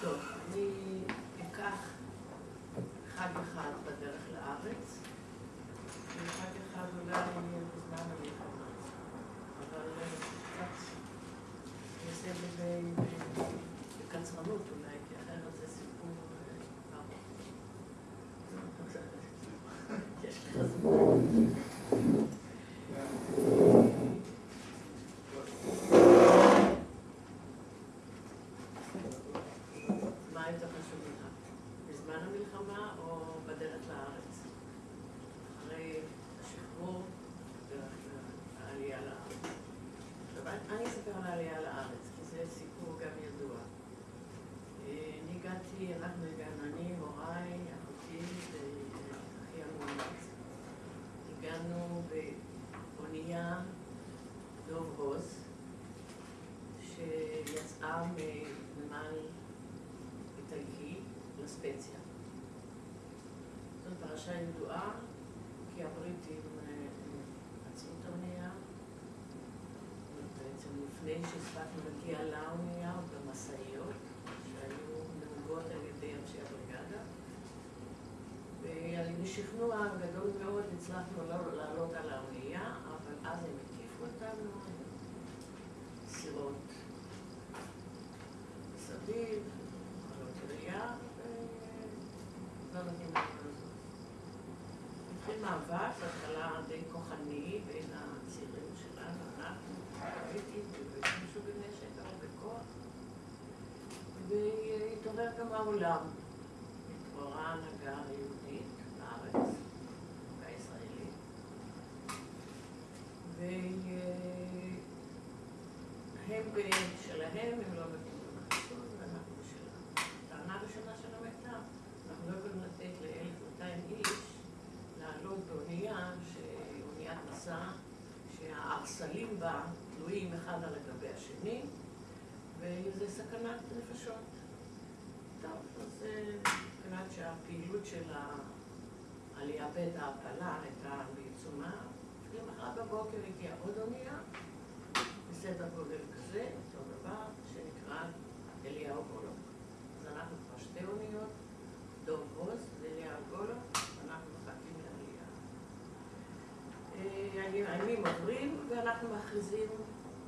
טוב, אני אקח חג אחד בדרך לארץ, וחג אחד אולי בזמן המלחמה. אבל קצת נעשה את זה בקצרנות אולי, כי אחרת זה סיפור ארוך. יש לך זמן. מה יותר חשוב לך? בזמן המלחמה או בדרך לארץ? אחרי השחרור, בדרך העלייה לארץ. עכשיו, אני אספר על העלייה לארץ, כי זה סיפור גם ידוע. אה, אני הגעתי, אנחנו הגענו, אני, הוריי, אחותי ואחי המאומץ. הגענו באונייה דוב עוז, מנמל איטלקי לספציה. זאת פרשה ידועה, כי הבריטים עצרו את האונייה, בעצם לפני שהספקנו להגיע לאונייה, במשאיות, שהיו נהוגות על ידי אנשי הבריגדה. ובשכנוע גדול מאוד הצלחנו לא לעלות על האונייה, אבל אז הם הקיפו אותנו, סירות חלות ראייה, ולא נותנים לנו לזוז. התחיל מאבק, בהתחלה די כוחני בין הצעירים שלנו, אנחנו, הבריטים, והשתמשו בנשק, אבל בכוח. והתעורר גם העולם. התעוררה ההנהגה היהודית בארץ, ההנהגה הישראלית. והם בשלהם, הם לא מבינים בחיסון, ואנחנו בשלנו. טענה ראשונה של המיטב, אנחנו לא יכולים לתת ל-1,200 איש לעלות באונייה, אוניית מסע, שהערסלים בה תלויים אחד על גבי השני, וזה סכנת נפשות. טוב, אז מבחינת שהפעילות של העלייה בית ההעפלה הייתה בעיצומה, למחרת בבוקר הגיעה עוד אונייה, בסדר גודל כזה, אותו דבר, שנקרא אליהו גולו. אז אנחנו כבר שתי אוניות, דוב עוז ואליהו גולו, הימים עוברים ואנחנו מכריזים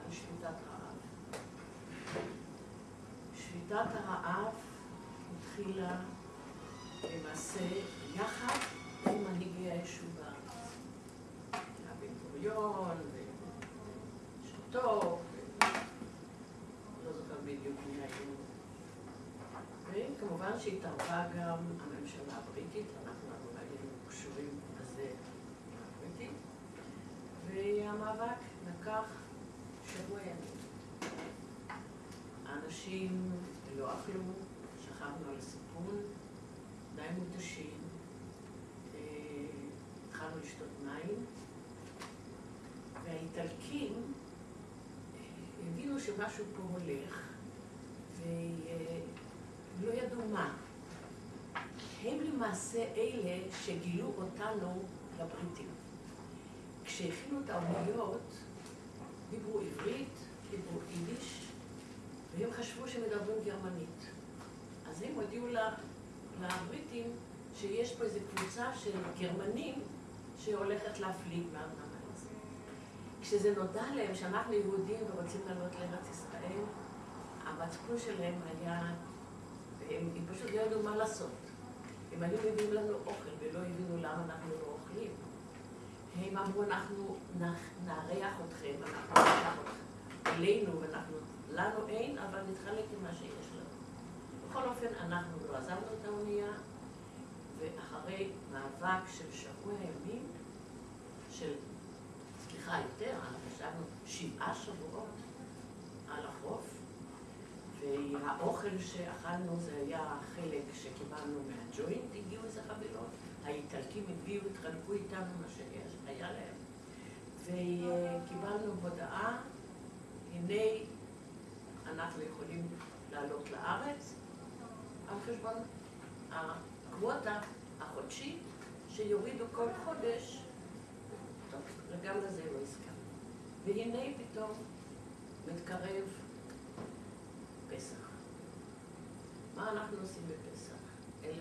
על שביתת רעב. שביתת הרעב התחילה למעשה יחד עם מנהיגי היישוב. היה בן גוריון, ושבתו, לא זוכר בדיוק מי היו. וכמובן שהתערבה גם הממשלה הבריטית, אנחנו היינו קשורים והמאבק לקח שבוע ימים. האנשים לא אכלו, שכבנו על הסיפון, די מותשים, אה, התחלנו לשתות מים, והאיטלקים אה, הבינו שמשהו פה הולך, ולא ידעו מה. הם למעשה אלה שגילו אותנו לבריטים. כשהכינו את האוניות, דיברו עברית, דיברו יידיש, והם חשבו שמדברים גרמנית. אז הם הודיעו לבריטים שיש פה איזו קבוצה של גרמנים שהולכת להפליג הזה. כשזה נודע להם שאנחנו יהודים ורוצים לעלות לארץ ישראל, המצפון שלהם היה, הם, הם פשוט לא ידעו מה לעשות. הם היו מביאים לנו אוכל ולא הבינו למה אנחנו לא אוכלים. הם אמרו, אנחנו נארח אתכם, אנחנו נארח אתכם אלינו, ואנחנו, לנו אין, אבל נתחלק עם מה שיש לנו. בכל אופן, אנחנו לא עזבנו את האונייה, ואחרי מאבק של שבוע ימים, של, סליחה, יותר, אנחנו ישבנו שבעה שבועות על החוף, והאוכל שאכלנו זה היה חלק שקיבלנו מהג'וינט, הגיעו איזה חבילות, האיטלקים הביאו, התחלקו איתנו מה שיש, היה להם, וקיבלנו הודעה, הנה אנחנו יכולים לעלות לארץ על חשבון הקווטה החודשית שיורידו כל חודש, טוב, וגם לזה לא הסכמנו. והנה פתאום מתקרב פסח. מה אנחנו עושים בפסח? 1,200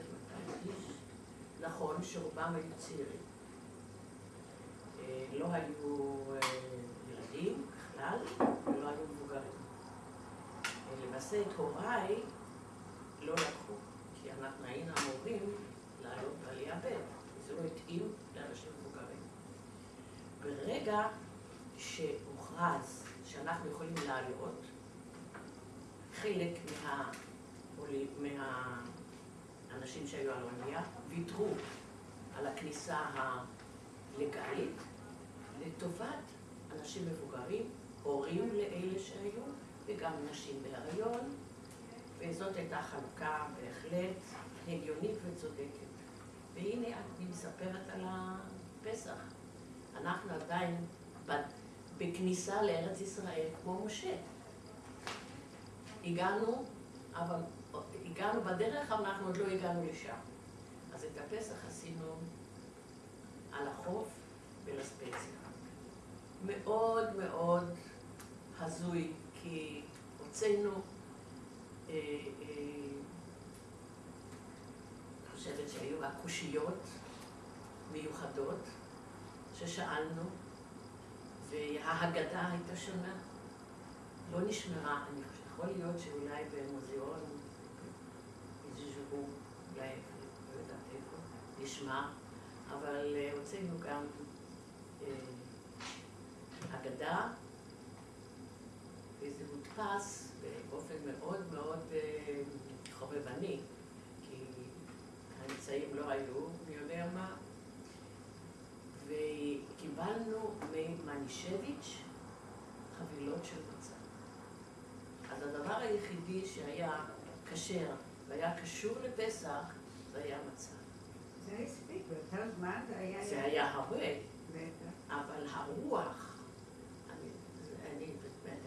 איש. נכון שרובם היו צעירים. אה, לא היו אה, ילדים בכלל, ולא היו מבוגרים. אה, למעשה את הוריי לא לקחו, כי אנחנו היינו אמורים לעלות בעלייה ב', וזה לא התאים לאנשים מבוגרים. ברגע שהוכרז שאנחנו יכולים לעלות, חלק מהאנשים שהיו על האונייה ויתרו על הכניסה הלגאלית לטובת אנשים מבוגרים, הורים לאלה שהיו, וגם נשים בהריון, וזאת הייתה חלוקה בהחלט הגיונית וצודקת. והנה אני מספרת על הפסח. אנחנו עדיין בכניסה לארץ ישראל כמו משה. הגענו, אבל הגענו בדרך, אבל אנחנו עוד לא הגענו לשם. אז את הפסח עשינו על החוף ולספציה. מאוד מאוד הזוי, כי הוצאנו, אה, אה, חושבת שהיו הקושיות מיוחדות ששאלנו, וההגדה הייתה שונה. לא נשמרה, אני חושבת, יכול להיות שאולי במוזיאון איזשהו, אולי, לא יודעת איפה, נשמע, אבל אה, הוצאנו גם אה, אגדה, וזה הודפס באופן מאוד מאוד אה, חובבני, כי האמצעים לא היו, מי יודע מה, וקיבלנו ממנישביץ' חבילות של מצה. אז הדבר היחידי שהיה כשר והיה קשור לפסח, זה היה מצה. זה הספיק, באותו זמן זה היה... זה היה הרבה. אבל הרוח, אני,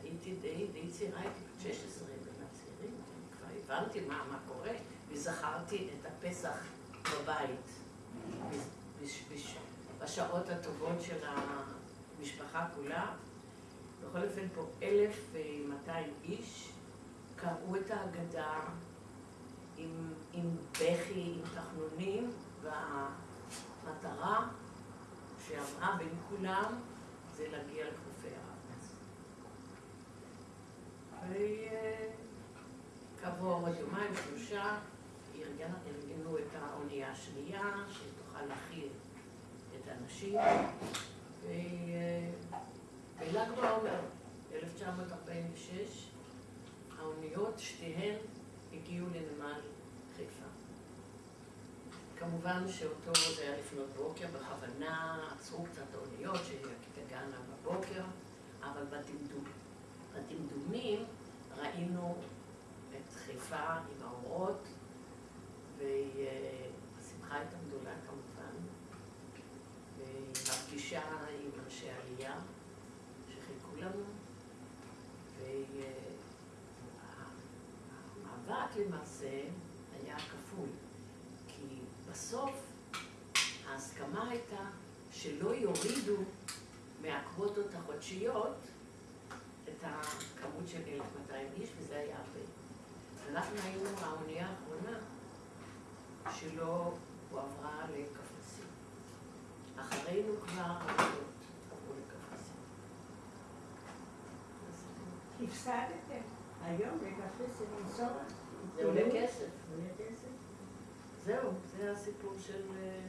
הייתי די, די צעירה, הייתי בת 16 בין הצעירים, כבר הבנתי מה, קורה, וזכרתי את הפסח בבית, בש, בש, בשעות הטובות של המשפחה כולה. בכל אופן פה 1,200 איש קראו את ההגדה עם, עם בכי, עם תחנונים, והמטרה שעברה בין כולם זה להגיע לחופי הארץ. וכעבור עוד יומיים, שלושה, ארגנו את האונייה השנייה, שתוכל להכיל את האנשים, ובל"ג בעומר, 1946, האוניות, שתיהן הגיעו לנמל חיפה. כמובן שאותו זה היה לפנות בוקר, בכוונה עצרו קצת האוניות שתגענה בבוקר, אבל בדמדומים ראינו את חיפה עם האורות, והשמחה הייתה גדולה כמובן, והפגישה עם אנשי עלייה שחיכו לנו, והמאבק למעשה היה כפול, כי בסוף ההסכמה הייתה שלא יורידו מהקווטות החודשיות את הכמות של 1,200 איש, וזה היה הרבה. אנחנו היינו האונייה האחרונה שלא הועברה לקפריסין. אחרינו כבר עברו לקפריסין. הפסדתם. היום בקפריסין לנסוע. זה עולה כסף. עולה כסף. זהו, זה הסיפור של... אה,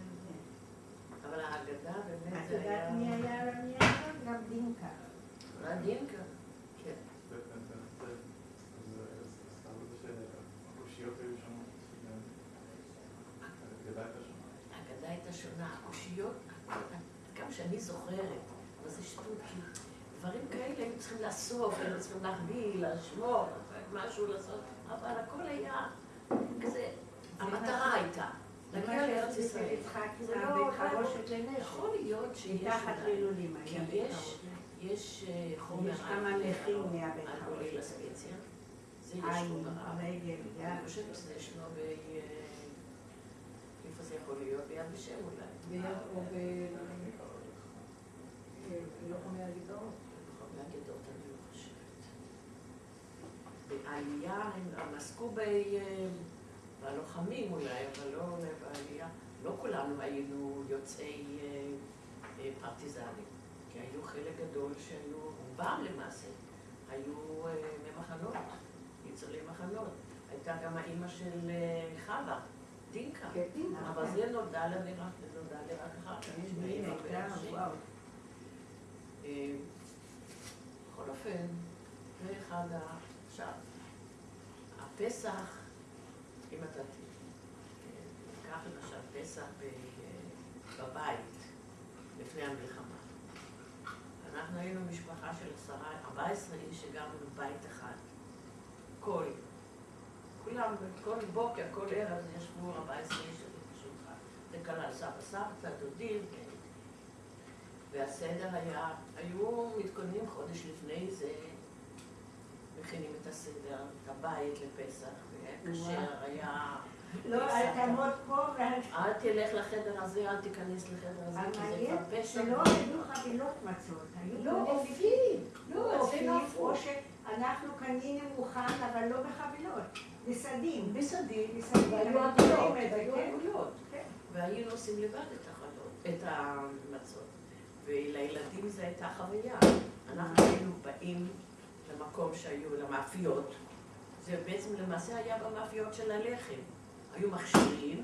אבל ההגדה באמת את זה יודעת היה... מי היה על הנייר? גם דינקה. היה דינקה, כן. ההגדה הייתה שונה, הקושיות, גם שאני זוכרת, אבל זה שטות, דברים כאלה היו צריכים לאסוף, היו צריכים להחביא, לשמור, משהו לעשות, אבל הכל היה כזה, המטרה הייתה, להגיע לארץ ישראל. זה לא- חרושת לנשק. יכול להיות שיש... מתחת כי היה בית יש, אה, חומר... יש כמה נכים מהבית על חרושת. זה יש עין, לו בארץ. רגל, יד. אני חושבת שזה ישנו ב... אה, איפה זה יכול להיות? ביד ושם אולי. ביד או ב... אגדות, אני לא חושבת. בעלייה, הם עסקו בלוחמים אולי, אבל לא בעלייה. לא כולנו היינו יוצאי אה, פרטיזנים, כי היו חלק גדול שהיו, רובם למעשה, היו אה, ממחנות, ניצולי מחנות. הייתה גם האימא של אה, חווה. דינקה. אבל זה נודע לה ורק נודע לה רק אחר כך. בכל אופן, זה אחד ה... עכשיו, הפסח, אם אתה תיקח למשל פסח בבית, לפני המלחמה. אנחנו היינו משפחה של עשרה, 14 איש שגרנו בבית אחד. כל, כולם, כל בוקר, כל ערב ישבו 14 איש בשולחן. זה כלל סבא סבתא, דודים, כן. והסדר היה, היו מתכוננים חודש לפני זה, מכינים את הסדר, את הבית לפסח, והיה כשר, היה... לא, אל תעמוד פה ואל... אל תלך לחדר הזה, אל תיכנס לחדר הזה, כי זה כבר פשע. שלא היו חבילות מצות. היו לא, קונים אופים. לא, אופים, הפוך. או שאנחנו קנינו מוכן, אבל לא בחבילות. בסדים. בסדין, בסדין, והיו היו עגולות, והיו כן. עגולות. כן. והיינו עושים לבד את החלות, את המצות. ולילדים זו הייתה חוויה. אנחנו היינו באים למקום שהיו, למאפיות. זה בעצם למעשה היה במאפיות של הלחם. היו מכשירים,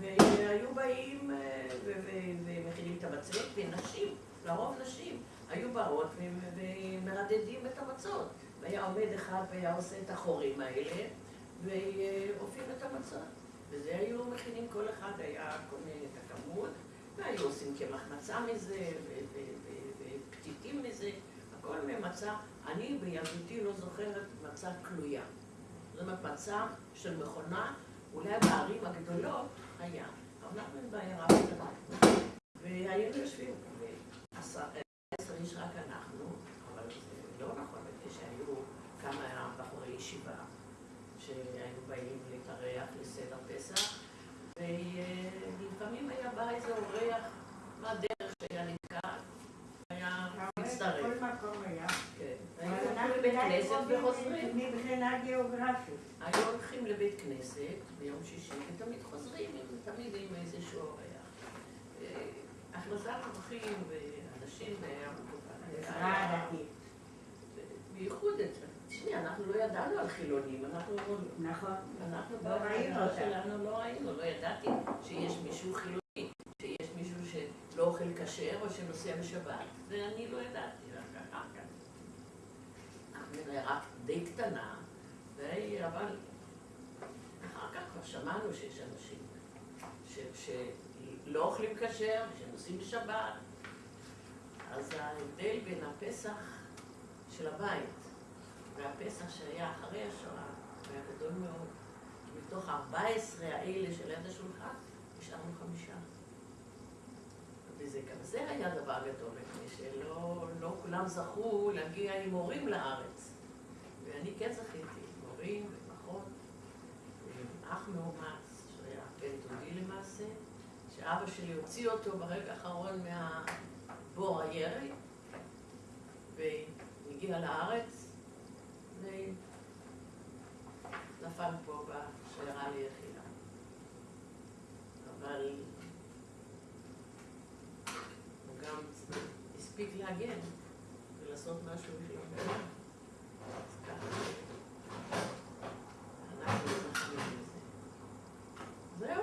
והיו באים אה, ומכינים את המצות, ונשים, לרוב נשים, היו באות ומרדדים את המצות. והיה עומד אחד והיה עושה את החורים האלה, ואופים את המצות. וזה היו מכינים, כל אחד היה קונה את הכמות, והיו עושים קמח מצה מזה, ופתיתים מזה, הכל ממצה. אני בילדותי לא זוכרת מצה כלויה. אומרת, מצה של מכונה, אולי בערים הגדולות היה, אנחנו בעיירה קטנה. והיינו יושבים, עשר איש רק אנחנו, אבל זה לא נכון, מפני שהיו כמה בחורי ישיבה שהיינו באים להתארח לסדר פסח, ולפעמים היה בא איזה אורח מהדרך שהיה נתקע, היה מצטרף. כל מקום היה. כן. הולכים לבית כנסת וחוזרים. מבחינה גיאוגרפית. היו הולכים לבית כנסת ביום שישי, ותמיד חוזרים, תמיד עם איזשהו אורח. אה, הכנסת אורחים ואנשים היה מקובל. אנחנו לא ידענו על חילונים, אנחנו נכון. אנחנו לא ראינו בעבודה. שלנו לא ראינו, לא ידעתי שיש מישהו חילוני, שיש מישהו שלא אוכל כשר או שנוסע בשבת. זה אני לא ידעתי, רק אחר כך. אנחנו רק די קטנה, אבל אחר כך כבר שמענו שיש אנשים שלא אוכלים כשר, שנוסעים בשבת. אז ההבדל בין הפסח של הבית והפסח שהיה אחרי השואה היה גדול מאוד. מתוך 14 האלה של יד השולחן, נשארנו חמישה. וזה גם זה היה דבר גדול, מפני שלא לא כולם זכו להגיע עם הורים לארץ. ואני כן זכיתי, עם הורים ועם אח מאומץ, שהיה בן דודי למעשה, שאבא שלי הוציא אותו ברגע האחרון מהבור הירי, והגיע לארץ, ונפל פה בשיירה ליחידה. אבל הוא גם הספיק להגן ולעשות משהו המדינה. אז ככה, אנחנו זוכרים מזה. זהו.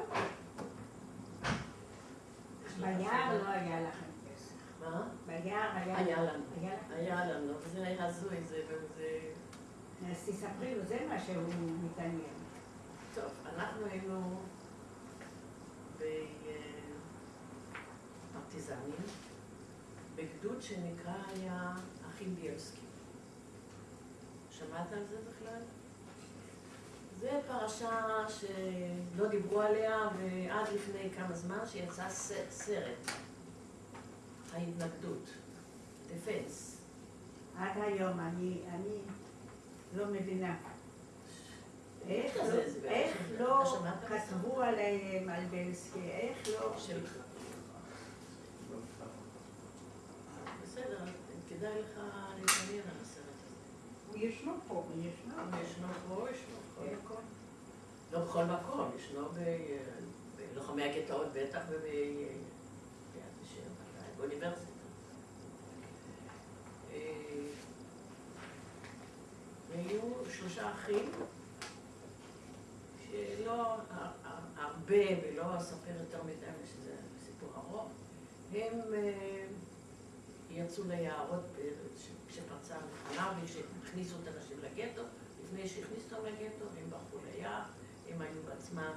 יש לך ביער סיבה? לא היה לכם פסח. מה? ביער היה... היה לנו. היה לכם. היה לנו, זה היה הזוי, זה, זה... אז תספרי לו, זה מה שהוא מתעניין. טוב, אנחנו היינו בפרטיזנים, בגדוד שנקרא היה אחים בילסקי. שמעת על זה בכלל? זה פרשה שלא דיברו עליה, ועד לפני כמה זמן שיצא סרט, ההתנגדות, דפנס. עד היום אני, אני לא מבינה. על זה? כתבו עליהם, על בלסקי, איך לא... בסדר, כדאי לך להתעניין על הסרט הזה. הוא ישנו פה, ישנו. ישנו פה, ישנו בכל מקום. לא בכל מקום, ישנו ב- בלוחמי הגטאות בטח וביד ושם, ודאי, באוניברסיטה. אה, והיו שלושה אחים ה- הרבה ולא אספר יותר מדי, שזה סיפור ארוך, הם אה, יצאו ליערות כשפרצה המלחמה וכשהכניסו את הנשים לגטו, לפני שהכניסו אותם לגטו, הם ברחו ליער, הם היו בעצמם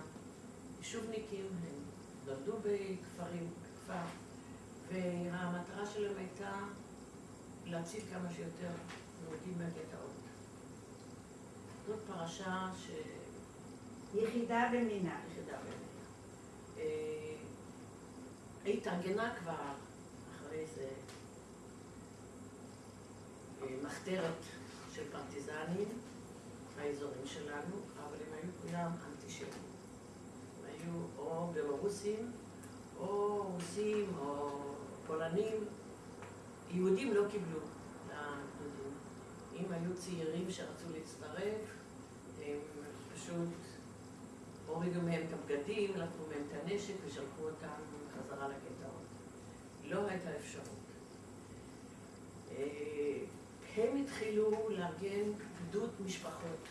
יישובניקים, הם נולדו בכפרים, בכפר, והמטרה שלהם הייתה להציל כמה שיותר יהודים מהגטאות. זאת פרשה ש... יחידה במינה. אה, התארגנה כבר אחרי זה אה, מחתרת של פרטיזנים באזורים שלנו, אבל הם היו כולם אנטישמים. הם היו או בלרוסים, או רוסים, או פולנים. יהודים לא קיבלו לגדודים. אם היו צעירים שרצו להצטרף, הם פשוט הורידו מהם את הבגדים, לקחו מהם את הנשק ושלחו אותם חזרה לגטאות. לא הייתה אפשרות. אה, הם התחילו לארגן גדוד משפחות,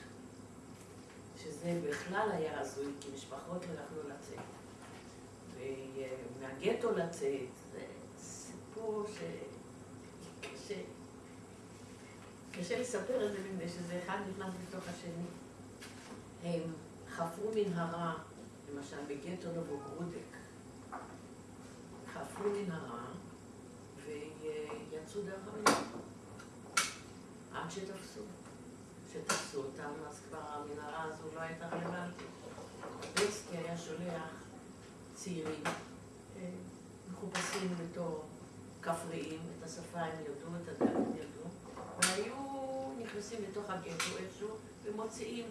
שזה בכלל היה הזוי, כי משפחות לא יכלו לצאת. ומהגטו לצאת, זה סיפור שקשה. קשה לספר את זה מפני שזה אחד נכנס בתוך השני. הם חפרו מנהרה, למשל בגטו נובוגרודק, חפרו מנהרה ויצאו דרך המנהרה עד שתפסו. כשתפסו אותם, אז כבר המנהרה הזו לא הייתה רלוונטית. בלסקי היה שולח צעירים אה, מחופשים בתור כפריים, את השפה הם ידעו, את הדת הם ידעו, והיו נכנסים לתוך הגטו איכשהו ומוציאים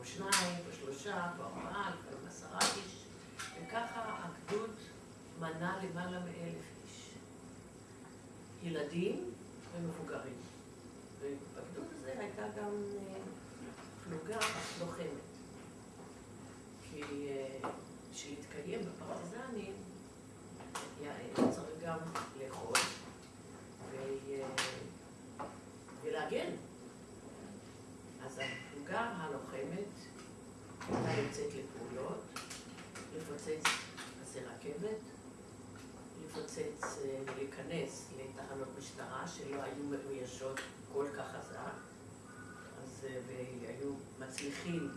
או שניים, או שלושה, או ארבעה, לפעמים עשרה איש, וככה הגדוד מנה למעלה מאלף איש. ילדים ומבוגרים. ובגדוד הזה הייתה גם אה, פלוגה לוחמת. כי אה, בשביל להתקיים בפרטיזנים, צריך גם לאכול אה, ולהגן. אז הפלוגה הלוחמת הייתה יוצאת לפעולות, לפוצץ פסי רכבת, לפוצץ אה, ולהיכנס לתחנות משטרה שלא היו מאוישות כל כך חזק, אז אה, והיו מצליחים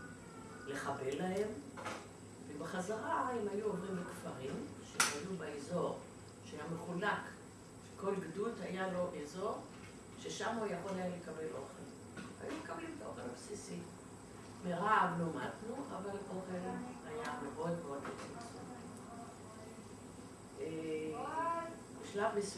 לחבל להם, ובחזרה הם היו עוברים בכפרים שהיו באזור שהיה מחולק, שכל גדוד היה לו אזור ששם הוא יכול היה לקבל אוכל. היו מקבלים את האוכל הבסיסי. מרעב לא מתנו, אבל אוכל היה מאוד מאוד מצומצם. אה, בשלב מסוים